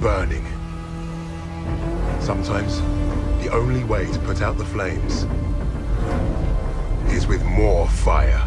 burning. Sometimes, the only way to put out the flames is with more fire.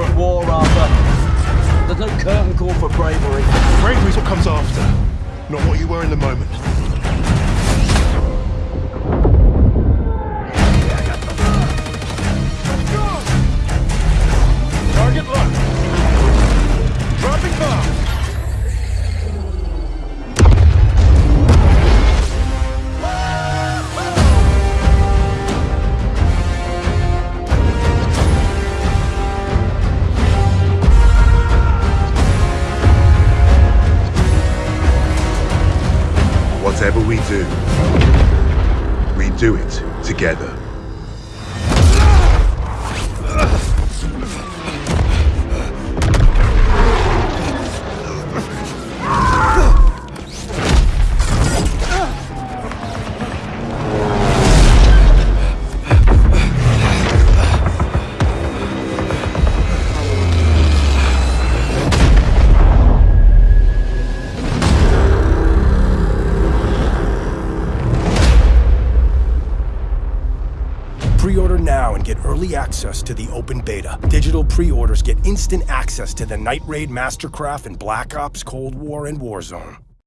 war, Arthur. There's no curtain call for bravery. Bravery's what comes after, not what you were in the moment. Whatever we do, we do it together. Now and get early access to the open beta. Digital pre-orders get instant access to the Night Raid, Mastercraft, and Black Ops, Cold War, and Warzone.